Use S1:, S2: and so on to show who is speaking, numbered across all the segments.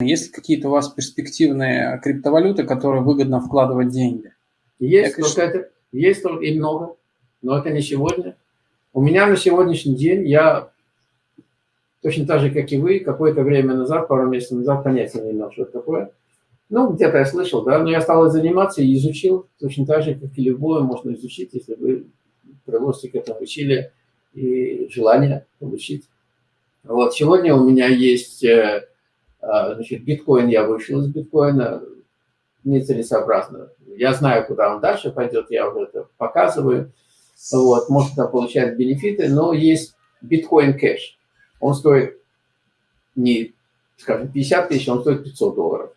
S1: Есть какие-то у вас перспективные криптовалюты, которые выгодно вкладывать деньги?
S2: Есть, Я, только это, есть только и много, но это не сегодня. У меня на сегодняшний день, я точно так же, как и вы, какое-то время назад, пару месяцев назад, понятия не имел, что это такое. Ну, где-то я слышал, да, но я стал заниматься и изучил, точно так же, как и любое можно изучить, если вы приложите к этому усилия и желание получить. Вот, сегодня у меня есть э, значит, биткоин, я вышел из биткоина, нецелесообразно. Я знаю, куда он дальше пойдет, я уже это показываю. Вот, может, там получает бенефиты, но есть биткоин кэш. Он стоит не, скажем, 50 тысяч, он стоит 500 долларов.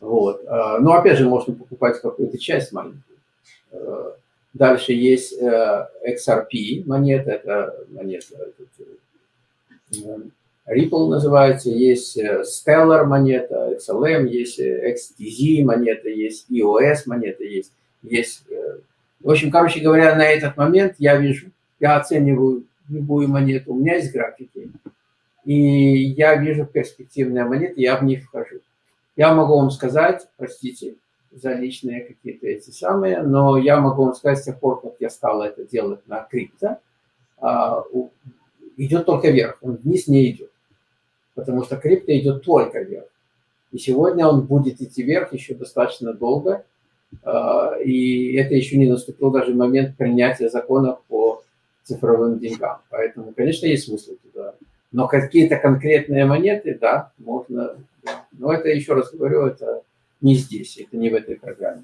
S2: Вот. А, но опять же, можно покупать какую-то часть маленькую. А, дальше есть э, XRP монета, это монета Ripple называется, есть э, Stellar монета, XLM, есть э, XTZ монета, есть EOS монета, есть, есть... Э, в общем, короче говоря, на этот момент я вижу, я оцениваю любую монету, у меня есть графики, и я вижу перспективные монеты, я в них вхожу. Я могу вам сказать, простите за личные какие-то эти самые, но я могу вам сказать, с тех пор, как я стал это делать на крипто, а, идет только вверх, он вниз не идет потому что крипто идет только вверх. И сегодня он будет идти вверх еще достаточно долго, а, и это еще не наступил даже момент принятия законов по цифровым деньгам. Поэтому, конечно, есть смысл туда. Но какие-то конкретные монеты, да, можно. Но это, еще раз говорю, это не здесь, это не в этой программе.